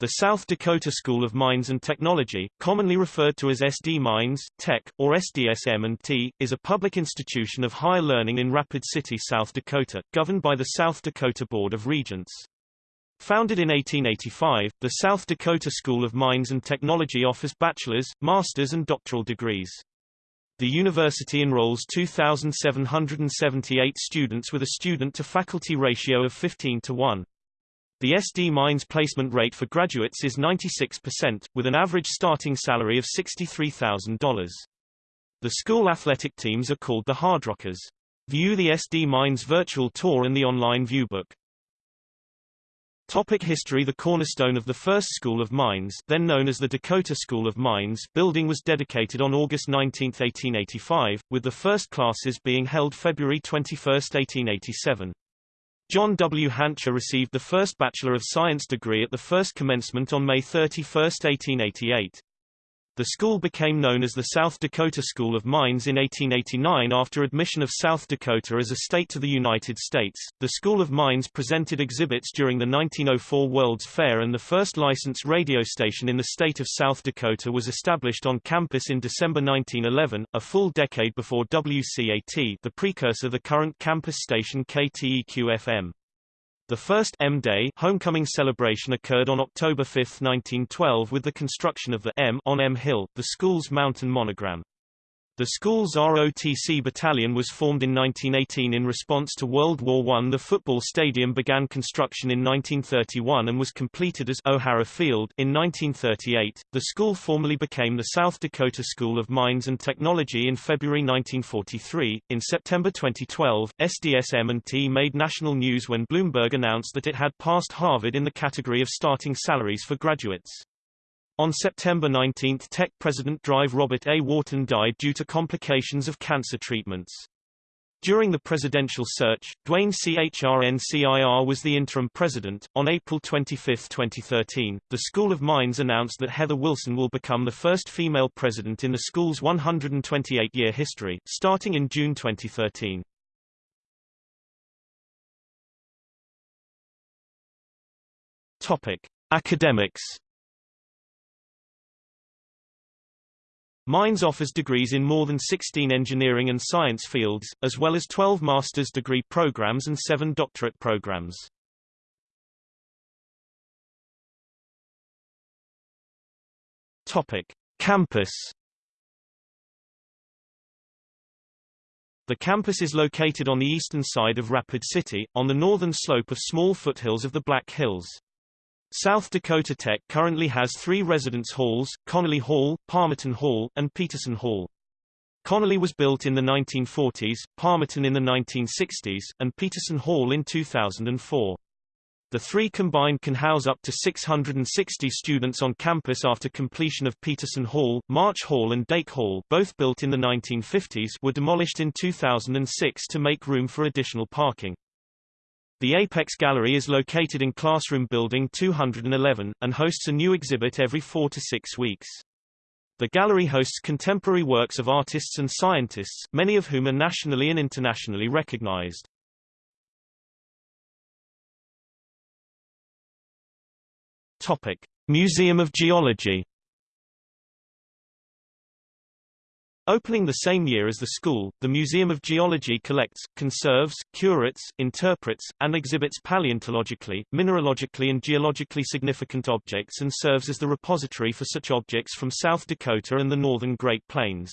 The South Dakota School of Mines and Technology, commonly referred to as SD Mines, Tech, or SDSM&T, is a public institution of higher learning in Rapid City, South Dakota, governed by the South Dakota Board of Regents. Founded in 1885, the South Dakota School of Mines and Technology offers bachelor's, master's and doctoral degrees. The university enrolls 2,778 students with a student-to-faculty ratio of 15 to 1. The SD Mines placement rate for graduates is 96%, with an average starting salary of $63,000. The school athletic teams are called the Hardrockers. View the SD Mines virtual tour and the online viewbook. Topic history The cornerstone of the first School of Mines then known as the Dakota School of Mines building was dedicated on August 19, 1885, with the first classes being held February 21, 1887. John W. Hancher received the first Bachelor of Science degree at the first commencement on May 31, 1888. The school became known as the South Dakota School of Mines in 1889 after admission of South Dakota as a state to the United States. The School of Mines presented exhibits during the 1904 World's Fair and the first licensed radio station in the state of South Dakota was established on campus in December 1911, a full decade before WCAT, the precursor of the current campus station KTEQ-FM. The first M-Day homecoming celebration occurred on October 5, 1912 with the construction of the M on M Hill, the school's mountain monogram. The school's ROTC battalion was formed in 1918 in response to World War I. The football stadium began construction in 1931 and was completed as O'Harra Field in 1938. The school formally became the South Dakota School of Mines and Technology in February 1943. In September 2012, SDSM&T made national news when Bloomberg announced that it had passed Harvard in the category of starting salaries for graduates. On September 19 Tech President Drive Robert A. Wharton died due to complications of cancer treatments. During the presidential search, Duane Hrncir was the interim president. On April 25, 2013, the School of Mines announced that Heather Wilson will become the first female president in the school's 128-year history, starting in June 2013. Topic: Academics Mines offers degrees in more than 16 engineering and science fields, as well as 12 master's degree programs and 7 doctorate programs. Topic: Campus The campus is located on the eastern side of Rapid City, on the northern slope of small foothills of the Black Hills. South Dakota Tech currently has three residence halls, Connolly Hall, Palmerton Hall, and Peterson Hall. Connolly was built in the 1940s, Palmerton in the 1960s, and Peterson Hall in 2004. The three combined can house up to 660 students on campus after completion of Peterson Hall, March Hall and Dake Hall both built in the 1950s were demolished in 2006 to make room for additional parking. The Apex Gallery is located in Classroom Building 211, and hosts a new exhibit every four to six weeks. The gallery hosts contemporary works of artists and scientists, many of whom are nationally and internationally recognized. Topic: Museum of Geology Opening the same year as the school, the Museum of Geology collects, conserves, curates, interprets, and exhibits paleontologically, mineralogically and geologically significant objects and serves as the repository for such objects from South Dakota and the northern Great Plains.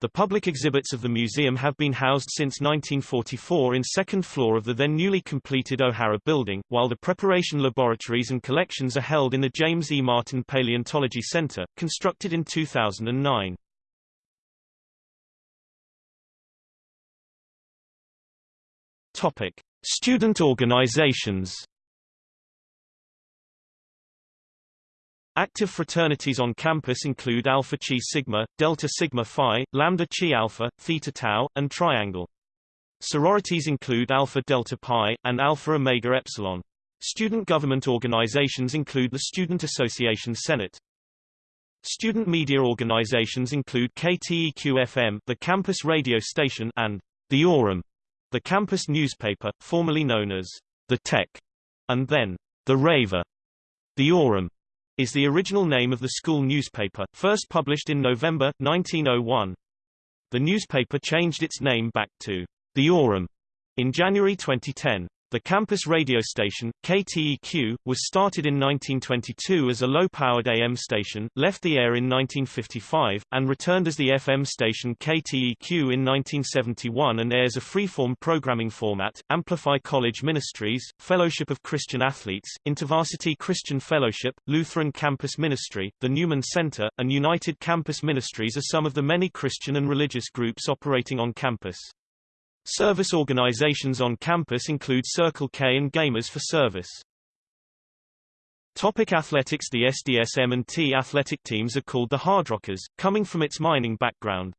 The public exhibits of the museum have been housed since 1944 in second floor of the then newly completed O'Harra building, while the preparation laboratories and collections are held in the James E. Martin Paleontology Center, constructed in 2009. Topic: Student organizations. Active fraternities on campus include Alpha Chi Sigma, Delta Sigma Phi, Lambda Chi Alpha, Theta Tau, and Triangle. Sororities include Alpha Delta Pi, and Alpha Omega Epsilon. Student government organizations include the Student Association Senate. Student media organizations include KTEQ-FM, the campus radio station, and the Aurum, the campus newspaper, formerly known as The Tech, and then The Raver. The Aurum is the original name of the school newspaper, first published in November, 1901. The newspaper changed its name back to The Aurum in January 2010. The campus radio station, KTEQ, was started in 1922 as a low-powered AM station, left the air in 1955, and returned as the FM station KTEQ in 1971 and airs a freeform programming format, Amplify College Ministries, Fellowship of Christian Athletes, InterVarsity Christian Fellowship, Lutheran Campus Ministry, the Newman Center, and United Campus Ministries are some of the many Christian and religious groups operating on campus. Service organizations on campus include Circle K and Gamers for Service. Topic athletics The SDSM&T athletic teams are called the Hardrockers, coming from its mining background.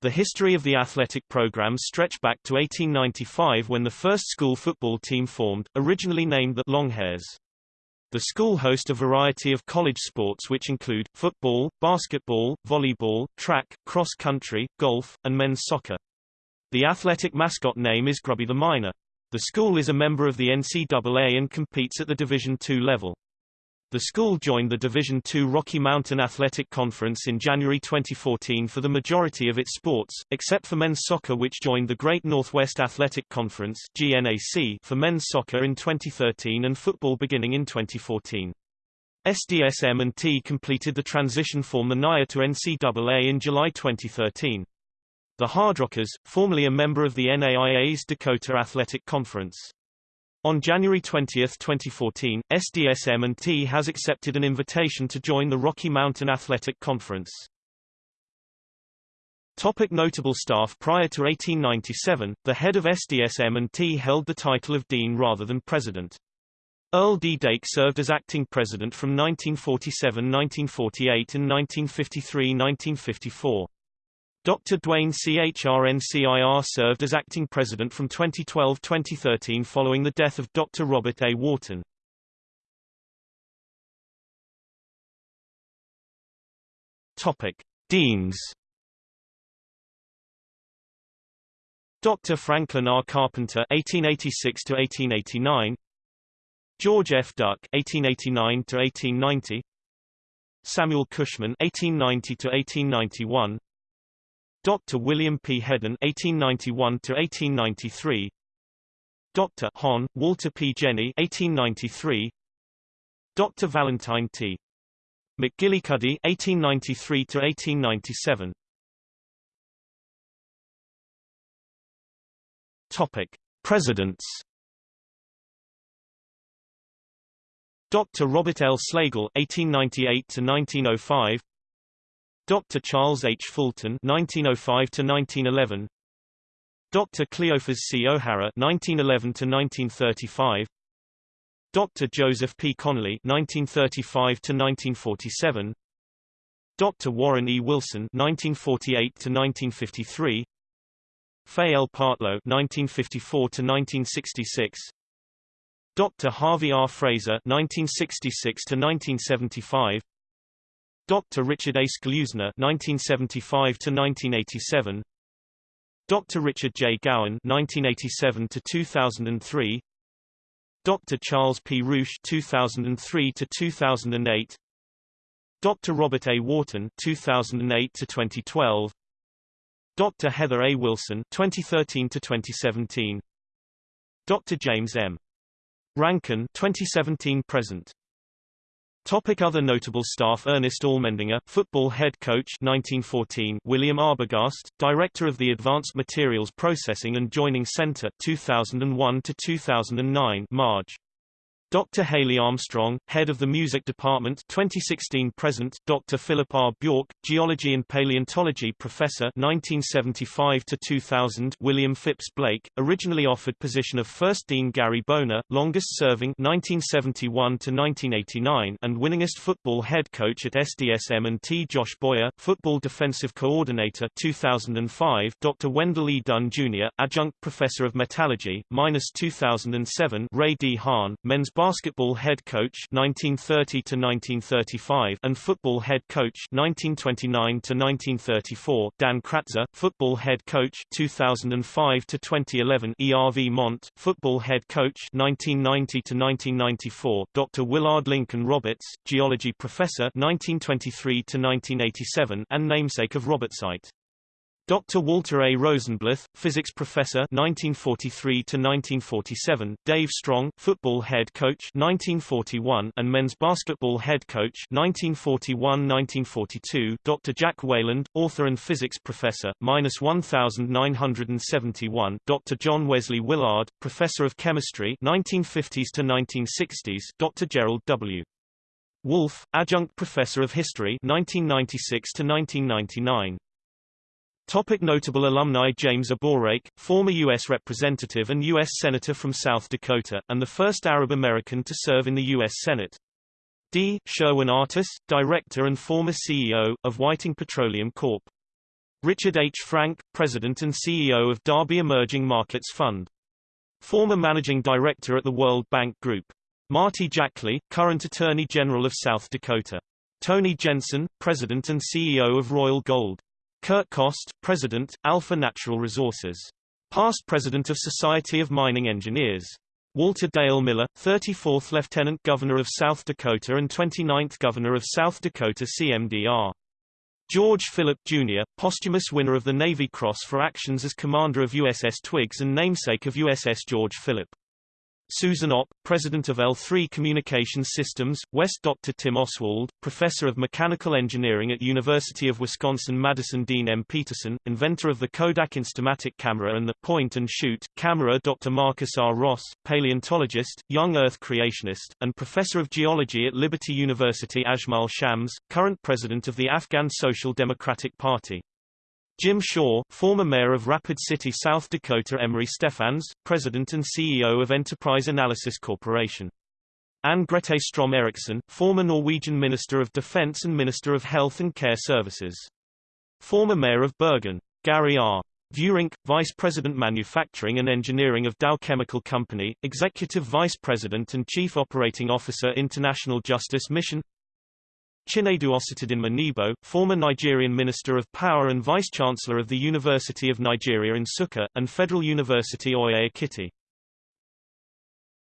The history of the athletic programs stretch back to 1895 when the first school football team formed, originally named the Longhairs. The school hosts a variety of college sports which include, football, basketball, volleyball, track, cross-country, golf, and men's soccer. The athletic mascot name is Grubby the Miner. The school is a member of the NCAA and competes at the Division II level. The school joined the Division II Rocky Mountain Athletic Conference in January 2014 for the majority of its sports, except for men's soccer which joined the Great Northwest Athletic Conference GNAC for men's soccer in 2013 and football beginning in 2014. SDSM&T completed the transition from the NAIA to NCAA in July 2013. The Hardrockers, formerly a member of the NAIA's Dakota Athletic Conference. On January 20, 2014, SDSM&T has accepted an invitation to join the Rocky Mountain Athletic Conference. Topic notable staff Prior to 1897, the head of SDSM&T held the title of dean rather than president. Earl D. Dake served as acting president from 1947-1948 and 1953-1954. Dr. Duane Hrncir served as acting president from 2012-2013 following the death of Dr. Robert A. Wharton. Topic: Deans. Dr. Franklin R. Carpenter (1886 to 1889), George F. Duck (1889 to 1890), Samuel Cushman (1890 to 1891), Dr. William P. Hedden (1891–1893), Dr. Hon. Walter P. Jenney (1893), Dr. Valentine T. McGillicuddy (1893–1897). Topic: Presidents. Dr. Robert L. Slagle (1898–1905). Dr. Charles H. Fulton (1905–1911), Dr. Cleophas C. O'Harra (1911–1935), Dr. Joseph P. Connolly (1935–1947), Dr. Warren E. Wilson (1948–1953), Fay L. Partlow (1954–1966), Dr. Harvey R. Fraser (1966–1975), Dr. Richard A. Schleusener (1975–1987), Dr. Richard J. Gowen (1987–2003), Dr. Charles P. Ruch (2003–2008), Dr. Robert A. Wharton (2008–2012), Dr. Heather A. Wilson (2013–2017), Dr. James M. Rankin (2017–present). Topic other notable staff Ernest Allmendinger, football head coach 1914 William Arbogast, director of the Advanced Materials Processing and Joining Center 2001 to 2009 Marge Dr. Haley Armstrong, head of the music department 2016 present, Dr. Philip R. Bjork, geology and paleontology professor 1975 to 2000, William Phipps Blake, originally offered position of first dean Gary Boner, longest serving 1971 to 1989 and winningest football head coach at SDSM and T Josh Boyer, football defensive coordinator 2005, Dr. Wendell E. Dunn Jr., adjunct professor of metallurgy, minus 2007, Ray D. Hahn, men's basketball head coach 1930 to 1935 and football head coach 1929 to 1934. Dan Kratzer, football head coach 2005 to 2011. ERV Mont, football head coach 1990 to 1994. Dr. Willard Lincoln Roberts, geology professor 1923 to 1987 and namesake of Robertsite. Dr. Walter A. Rosenbluth, physics professor 1943 to 1947, Dave Strong, football head coach 1941 and men's basketball head coach 1941-1942, Dr. Jack Wayland, author and physics professor -1971, Dr. John Wesley Willard, professor of chemistry 1950s to 1960s, Dr. Gerald W. Wolf, adjunct professor of history 1996 to 1999. Topic notable alumni James Abourezk, former U.S. Representative and U.S. Senator from South Dakota, and the first Arab-American to serve in the U.S. Senate. D. Sherwin Artus, Director and former CEO, of Whiting Petroleum Corp. Richard H. Frank, President and CEO of Darby Emerging Markets Fund. Former Managing Director at the World Bank Group. Marty Jackley, current Attorney General of South Dakota. Tony Jensen, President and CEO of Royal Gold. Kurt Kost, President, Alpha Natural Resources. Past President of Society of Mining Engineers. Walter Dale Miller, 34th Lieutenant Governor of South Dakota and 29th Governor of South Dakota CMDR. George Philip, Jr., posthumous winner of the Navy Cross for actions as commander of USS Twiggs and namesake of USS George Philip. Susan Opp, President of L3 Communications Systems, West Dr. Tim Osswald, Professor of Mechanical Engineering at University of Wisconsin-Madison Dean M. Peterson, inventor of the Kodak Instamatic camera and the point-and-shoot camera Dr. Marcus R. Ross, paleontologist, young Earth creationist, and Professor of Geology at Liberty University Ajmal Shams, current President of the Afghan Social Democratic Party. Jim Shaw, former mayor of Rapid City, South Dakota Emery Stefans, president and CEO of Enterprise Analysis Corporation. Anne Grete Strom Erichsen, former Norwegian Minister of Defense and Minister of Health and Care Services. Former mayor of Bergen. Gary R. Vurink, Vice President Manufacturing and Engineering of Dow Chemical Company, Executive Vice President and Chief Operating Officer International Justice Mission Chinedu Ositadinma Nebo, former Nigerian Minister of Power and Vice-Chancellor of the University of Nigeria in Nsukka, and Federal University Oye Ekiti.